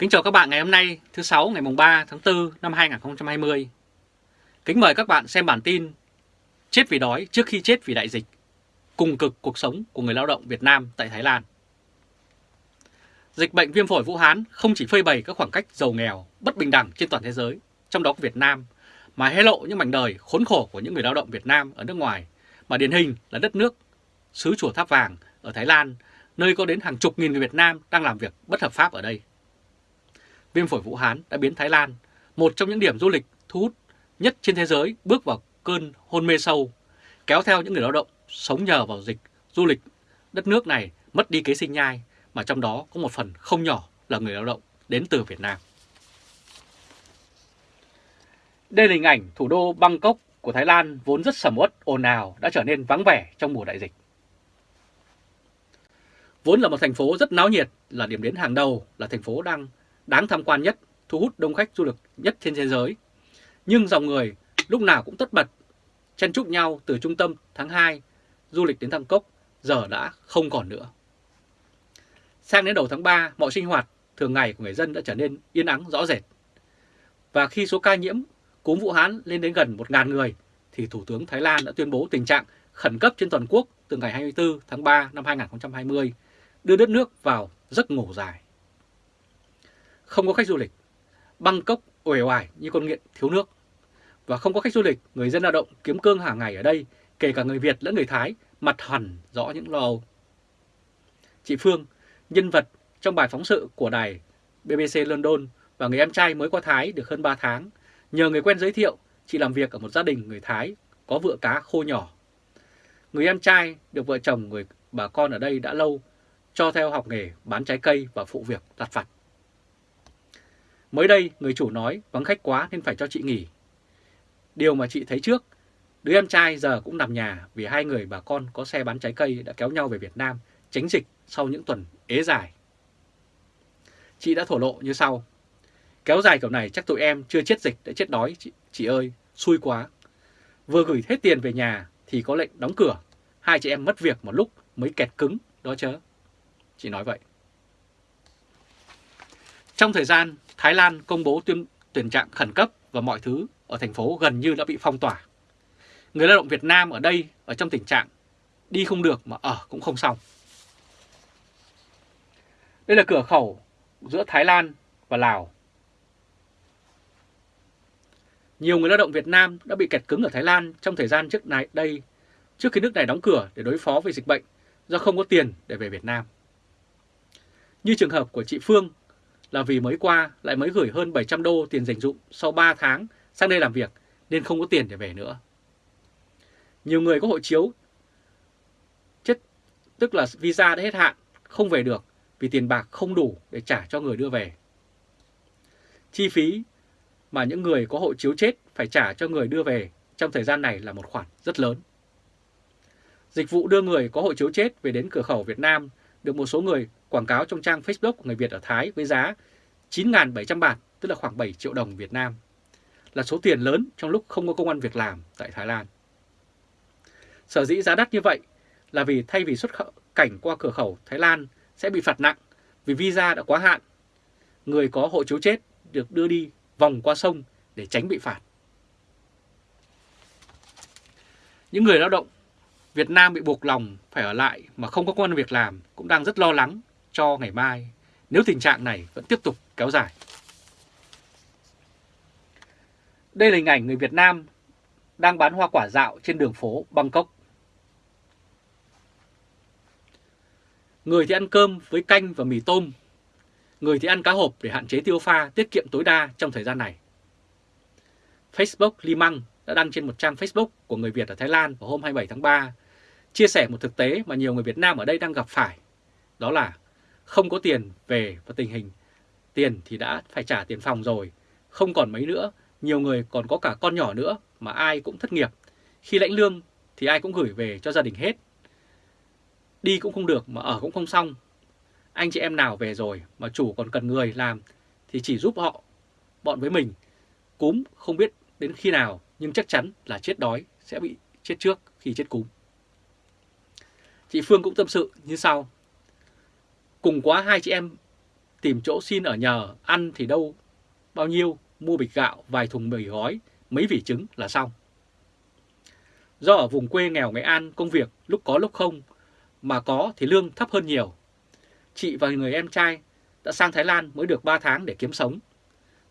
Kính chào các bạn ngày hôm nay thứ sáu ngày mùng 3 tháng 4 năm 2020. Kính mời các bạn xem bản tin Chết vì đói trước khi chết vì đại dịch, cùng cực cuộc sống của người lao động Việt Nam tại Thái Lan. Dịch bệnh viêm phổi Vũ Hán không chỉ phơi bày các khoảng cách giàu nghèo, bất bình đẳng trên toàn thế giới, trong đó có Việt Nam, mà hé lộ những mảnh đời khốn khổ của những người lao động Việt Nam ở nước ngoài, mà điển hình là đất nước xứ chùa tháp vàng ở Thái Lan, nơi có đến hàng chục nghìn người Việt Nam đang làm việc bất hợp pháp ở đây viêm phổi Vũ Hán đã biến Thái Lan, một trong những điểm du lịch thu hút nhất trên thế giới, bước vào cơn hôn mê sâu, kéo theo những người lao động sống nhờ vào dịch du lịch đất nước này mất đi kế sinh nhai, mà trong đó có một phần không nhỏ là người lao động đến từ Việt Nam. Đây là hình ảnh thủ đô Bangkok của Thái Lan vốn rất sầm uất, ồn ào đã trở nên vắng vẻ trong mùa đại dịch. Vốn là một thành phố rất náo nhiệt, là điểm đến hàng đầu, là thành phố đang đáng tham quan nhất, thu hút đông khách du lịch nhất trên thế giới. Nhưng dòng người lúc nào cũng tất bật, chen chúc nhau từ trung tâm tháng 2, du lịch đến Thăng Cốc, giờ đã không còn nữa. Sang đến đầu tháng 3, mọi sinh hoạt thường ngày của người dân đã trở nên yên ắng rõ rệt. Và khi số ca nhiễm cúm Vũ Hán lên đến gần 1.000 người, thì Thủ tướng Thái Lan đã tuyên bố tình trạng khẩn cấp trên toàn quốc từ ngày 24 tháng 3 năm 2020, đưa đất nước vào giấc ngủ dài không có khách du lịch. Bangkok uể oải như con nghiện thiếu nước. Và không có khách du lịch, người dân lao động kiếm cơm hàng ngày ở đây, kể cả người Việt lẫn người Thái, mặt hẳn rõ những lo âu. Chị Phương, nhân vật trong bài phóng sự của đài BBC London và người em trai mới qua Thái được hơn 3 tháng, nhờ người quen giới thiệu, chị làm việc ở một gia đình người Thái có vựa cá khô nhỏ. Người em trai được vợ chồng người bà con ở đây đã lâu, cho theo học nghề bán trái cây và phụ việc đặt vặt. Mới đây, người chủ nói vắng khách quá nên phải cho chị nghỉ. Điều mà chị thấy trước, đứa em trai giờ cũng nằm nhà vì hai người bà con có xe bán trái cây đã kéo nhau về Việt Nam tránh dịch sau những tuần ế dài. Chị đã thổ lộ như sau. Kéo dài kiểu này chắc tụi em chưa chết dịch đã chết đói chị, chị ơi, xui quá. Vừa gửi hết tiền về nhà thì có lệnh đóng cửa. Hai chị em mất việc một lúc mới kẹt cứng đó chớ. Chị nói vậy. Trong thời gian Thái Lan công bố tuyên tuyển trạng khẩn cấp và mọi thứ ở thành phố gần như đã bị phong tỏa. Người lao động Việt Nam ở đây ở trong tình trạng đi không được mà ở cũng không xong. Đây là cửa khẩu giữa Thái Lan và Lào. Nhiều người lao động Việt Nam đã bị kẹt cứng ở Thái Lan trong thời gian trước này đây, trước khi nước này đóng cửa để đối phó với dịch bệnh do không có tiền để về Việt Nam. Như trường hợp của chị Phương là vì mới qua lại mới gửi hơn 700 đô tiền dành dụng sau 3 tháng sang đây làm việc nên không có tiền để về nữa. Nhiều người có hộ chiếu chết tức là visa đã hết hạn, không về được vì tiền bạc không đủ để trả cho người đưa về. Chi phí mà những người có hộ chiếu chết phải trả cho người đưa về trong thời gian này là một khoản rất lớn. Dịch vụ đưa người có hộ chiếu chết về đến cửa khẩu Việt Nam được một số người quảng cáo trong trang Facebook của người Việt ở Thái với giá 9.700 bạt, tức là khoảng 7 triệu đồng Việt Nam, là số tiền lớn trong lúc không có công an việc làm tại Thái Lan. Sở dĩ giá đắt như vậy là vì thay vì xuất khẩu cảnh qua cửa khẩu Thái Lan sẽ bị phạt nặng vì visa đã quá hạn, người có hộ chiếu chết được đưa đi vòng qua sông để tránh bị phạt. Những người lao động Việt Nam bị buộc lòng phải ở lại mà không có công an việc làm cũng đang rất lo lắng cho ngày mai nếu tình trạng này vẫn tiếp tục kéo dài. Đây là hình ảnh người Việt Nam đang bán hoa quả dạo trên đường phố Bangkok. Người thì ăn cơm với canh và mì tôm, người thì ăn cá hộp để hạn chế tiêu pha tiết kiệm tối đa trong thời gian này. Facebook Limang đã đăng trên một trang Facebook của người Việt ở Thái Lan vào hôm 27 tháng 3, chia sẻ một thực tế mà nhiều người Việt Nam ở đây đang gặp phải, đó là không có tiền về và tình hình tiền thì đã phải trả tiền phòng rồi, không còn mấy nữa, nhiều người còn có cả con nhỏ nữa mà ai cũng thất nghiệp. Khi lãnh lương thì ai cũng gửi về cho gia đình hết. Đi cũng không được mà ở cũng không xong. Anh chị em nào về rồi mà chủ còn cần người làm thì chỉ giúp họ, bọn với mình. Cúm không biết đến khi nào nhưng chắc chắn là chết đói sẽ bị chết trước khi chết cúm. Chị Phương cũng tâm sự như sau. Cùng quá hai chị em tìm chỗ xin ở nhờ, ăn thì đâu bao nhiêu, mua bịch gạo, vài thùng mì gói, mấy vỉ trứng là xong. Do ở vùng quê nghèo Nghệ An công việc lúc có lúc không, mà có thì lương thấp hơn nhiều. Chị và người em trai đã sang Thái Lan mới được 3 tháng để kiếm sống.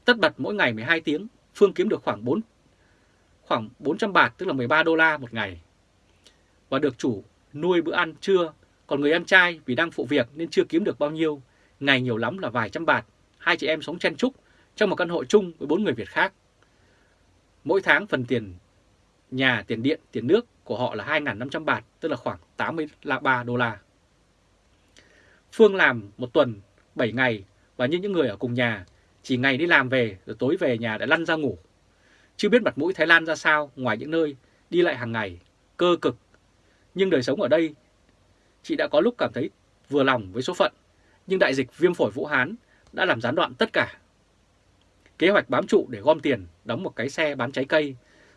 Tất bật mỗi ngày 12 tiếng, Phương kiếm được khoảng 4 khoảng 400 bạt tức là 13 đô la một ngày. Và được chủ nuôi bữa ăn trưa, còn người em trai vì đang phụ việc nên chưa kiếm được bao nhiêu, ngày nhiều lắm là vài trăm bạt. Hai chị em sống chen chúc trong một căn hộ chung với bốn người Việt khác. Mỗi tháng phần tiền nhà, tiền điện, tiền nước của họ là 2.500 bạt, tức là khoảng 83 đô la. Phương làm một tuần 7 ngày và như những người ở cùng nhà, chỉ ngày đi làm về rồi tối về nhà đã lăn ra ngủ. Chưa biết mặt mũi Thái Lan ra sao ngoài những nơi đi lại hàng ngày, cơ cực. Nhưng đời sống ở đây, chị đã có lúc cảm thấy vừa lòng với số phận, nhưng đại dịch viêm phổi Vũ Hán đã làm gián đoạn tất cả. Kế hoạch bám trụ để gom tiền, đóng một cái xe bán trái cây,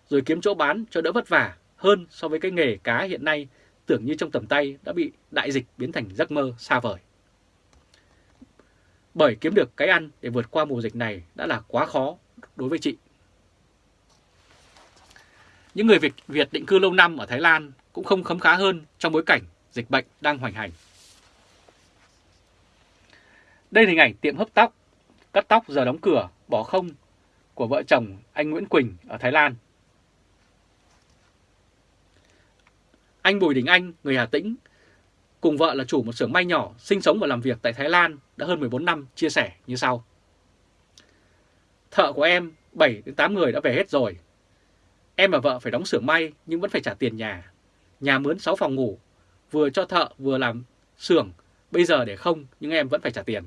rồi kiếm chỗ bán cho đỡ vất vả hơn so với cái nghề cá hiện nay tưởng như trong tầm tay đã bị đại dịch biến thành giấc mơ xa vời. Bởi kiếm được cái ăn để vượt qua mùa dịch này đã là quá khó đối với chị. Những người Việt, Việt định cư lâu năm ở Thái Lan cũng không khấm khá hơn trong bối cảnh dịch bệnh đang hoành hành. Đây là hình ảnh tiệm hấp tóc, cắt tóc giờ đóng cửa, bỏ không của vợ chồng anh Nguyễn Quỳnh ở Thái Lan. Anh Bùi Đình Anh, người Hà Tĩnh, cùng vợ là chủ một xưởng may nhỏ, sinh sống và làm việc tại Thái Lan đã hơn 14 năm, chia sẻ như sau. Thợ của em 7 đến 8 người đã về hết rồi. Em và vợ phải đóng xưởng may nhưng vẫn phải trả tiền nhà. Nhà mướn 6 phòng ngủ, vừa cho thợ vừa làm xưởng, bây giờ để không nhưng em vẫn phải trả tiền.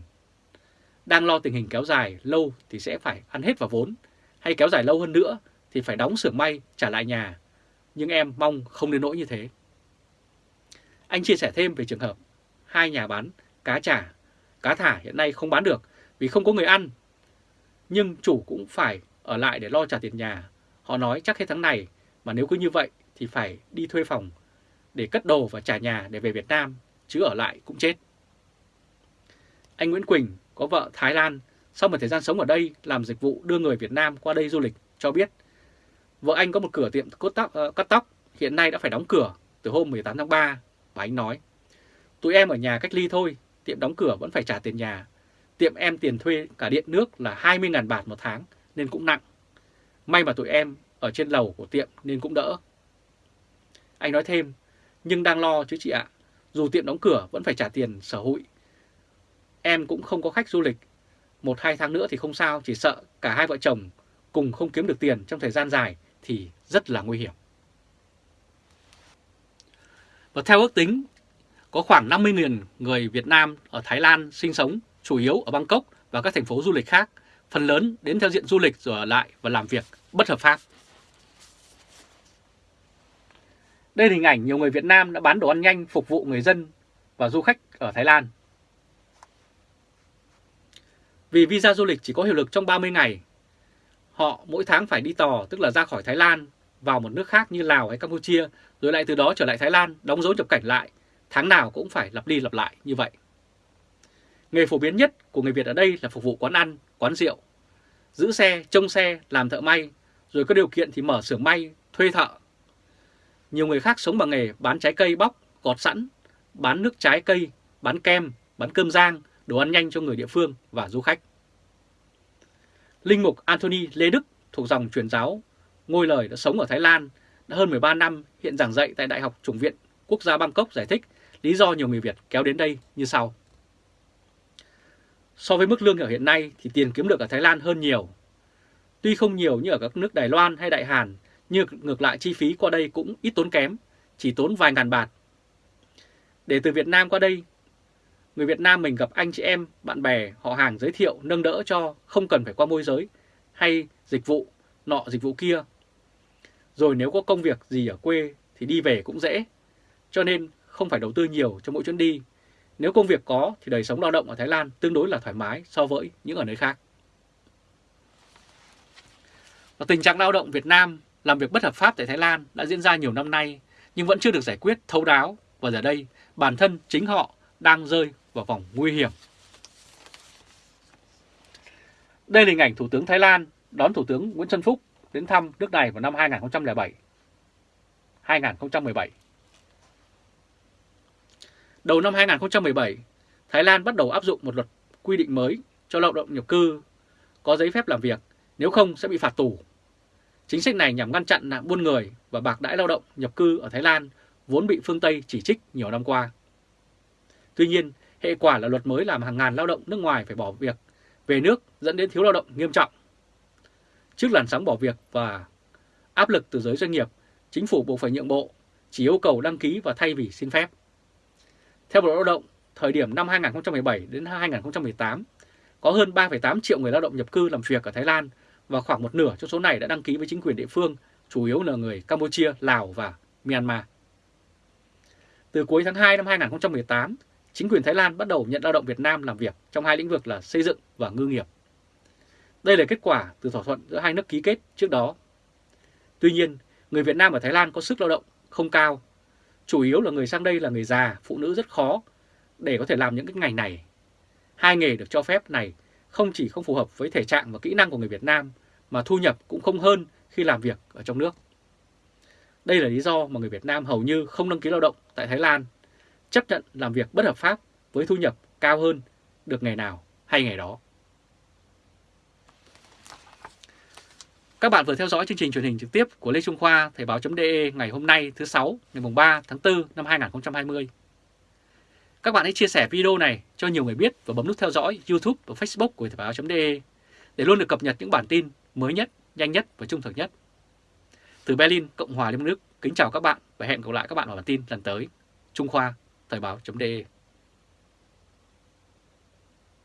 Đang lo tình hình kéo dài lâu thì sẽ phải ăn hết vào vốn, hay kéo dài lâu hơn nữa thì phải đóng xưởng may trả lại nhà. Nhưng em mong không đến nỗi như thế. Anh chia sẻ thêm về trường hợp hai nhà bán cá trả, cá thả hiện nay không bán được vì không có người ăn. Nhưng chủ cũng phải ở lại để lo trả tiền nhà. Họ nói chắc hết tháng này mà nếu cứ như vậy thì phải đi thuê phòng để cất đồ và trả nhà để về Việt Nam, chứ ở lại cũng chết. Anh Nguyễn Quỳnh có vợ Thái Lan, sau một thời gian sống ở đây làm dịch vụ đưa người Việt Nam qua đây du lịch, cho biết vợ anh có một cửa tiệm cốt tóc, uh, cắt tóc, hiện nay đã phải đóng cửa từ hôm 18 tháng 3 và anh nói, tụi em ở nhà cách ly thôi, tiệm đóng cửa vẫn phải trả tiền nhà. Tiệm em tiền thuê cả điện nước là 20.000 bạt một tháng nên cũng nặng. May mà tụi em ở trên lầu của tiệm nên cũng đỡ. Anh nói thêm, nhưng đang lo chứ chị ạ, dù tiệm đóng cửa vẫn phải trả tiền sở hụi. Em cũng không có khách du lịch, một hai tháng nữa thì không sao, chỉ sợ cả hai vợ chồng cùng không kiếm được tiền trong thời gian dài thì rất là nguy hiểm. Và theo ước tính, có khoảng 50.000 người Việt Nam ở Thái Lan sinh sống, chủ yếu ở Bangkok và các thành phố du lịch khác, phần lớn đến theo diện du lịch rồi ở lại và làm việc bất hợp pháp. Đây là hình ảnh nhiều người Việt Nam đã bán đồ ăn nhanh phục vụ người dân và du khách ở Thái Lan. Vì visa du lịch chỉ có hiệu lực trong 30 ngày, họ mỗi tháng phải đi tò, tức là ra khỏi Thái Lan vào một nước khác như Lào hay Campuchia, rồi lại từ đó trở lại Thái Lan, đóng dấu nhập cảnh lại, tháng nào cũng phải lặp đi lặp lại như vậy. Nghề phổ biến nhất của người Việt ở đây là phục vụ quán ăn, quán rượu, giữ xe, trông xe, làm thợ may, rồi có điều kiện thì mở xưởng may, thuê thợ. Nhiều người khác sống bằng nghề bán trái cây bóc, gọt sẵn, bán nước trái cây, bán kem, bán cơm rang, đồ ăn nhanh cho người địa phương và du khách. Linh mục Anthony Lê Đức thuộc dòng truyền giáo Ngôi Lời đã sống ở Thái Lan đã hơn 13 năm, hiện giảng dạy tại Đại học Chủng viện Quốc gia Bangkok giải thích lý do nhiều người Việt kéo đến đây như sau. So với mức lương ở hiện nay thì tiền kiếm được ở Thái Lan hơn nhiều. Tuy không nhiều như ở các nước Đài Loan hay Đại Hàn, nhưng ngược lại chi phí qua đây cũng ít tốn kém, chỉ tốn vài ngàn bạt. Để từ Việt Nam qua đây, người Việt Nam mình gặp anh chị em, bạn bè, họ hàng giới thiệu, nâng đỡ cho, không cần phải qua môi giới hay dịch vụ, nọ dịch vụ kia. Rồi nếu có công việc gì ở quê thì đi về cũng dễ, cho nên không phải đầu tư nhiều cho mỗi chuyến đi. Nếu công việc có thì đời sống lao động ở Thái Lan tương đối là thoải mái so với những ở nơi khác. Và tình trạng lao động Việt Nam làm việc bất hợp pháp tại Thái Lan đã diễn ra nhiều năm nay nhưng vẫn chưa được giải quyết thấu đáo và giờ đây bản thân chính họ đang rơi vào vòng nguy hiểm. Đây là hình ảnh Thủ tướng Thái Lan đón Thủ tướng Nguyễn Xuân Phúc đến thăm nước này vào năm 2007. 2017. Đầu năm 2017, Thái Lan bắt đầu áp dụng một luật quy định mới cho lao động nhập cư có giấy phép làm việc, nếu không sẽ bị phạt tù. Chính sách này nhằm ngăn chặn nạn buôn người và bạc đãi lao động nhập cư ở Thái Lan vốn bị phương Tây chỉ trích nhiều năm qua. Tuy nhiên, hệ quả là luật mới làm hàng ngàn lao động nước ngoài phải bỏ việc về nước dẫn đến thiếu lao động nghiêm trọng. Trước làn sóng bỏ việc và áp lực từ giới doanh nghiệp, chính phủ buộc phải nhượng bộ, chỉ yêu cầu đăng ký và thay vì xin phép. Theo Bộ Lao động, thời điểm năm 2017 đến 2018, có hơn 3,8 triệu người lao động nhập cư làm việc ở Thái Lan và khoảng một nửa trong số này đã đăng ký với chính quyền địa phương, chủ yếu là người Campuchia, Lào và Myanmar. Từ cuối tháng 2 năm 2018, chính quyền Thái Lan bắt đầu nhận lao động Việt Nam làm việc trong hai lĩnh vực là xây dựng và ngư nghiệp. Đây là kết quả từ thỏa thuận giữa hai nước ký kết trước đó. Tuy nhiên, người Việt Nam ở Thái Lan có sức lao động không cao. Chủ yếu là người sang đây là người già, phụ nữ rất khó để có thể làm những cái ngành này. Hai nghề được cho phép này không chỉ không phù hợp với thể trạng và kỹ năng của người Việt Nam mà thu nhập cũng không hơn khi làm việc ở trong nước. Đây là lý do mà người Việt Nam hầu như không đăng ký lao động tại Thái Lan, chấp nhận làm việc bất hợp pháp với thu nhập cao hơn được ngày nào hay ngày đó. Các bạn vừa theo dõi chương trình truyền hình trực tiếp của Lê Trung Khoa Thời báo.de ngày hôm nay thứ 6 ngày 3 tháng 4 năm 2020. Các bạn hãy chia sẻ video này cho nhiều người biết và bấm nút theo dõi YouTube và Facebook của Thời báo.de để luôn được cập nhật những bản tin mới nhất, nhanh nhất và trung thực nhất. Từ Berlin, Cộng hòa Liên bang Đức, kính chào các bạn và hẹn gặp lại các bạn vào bản tin lần tới. Trung Khoa, Thời báo.de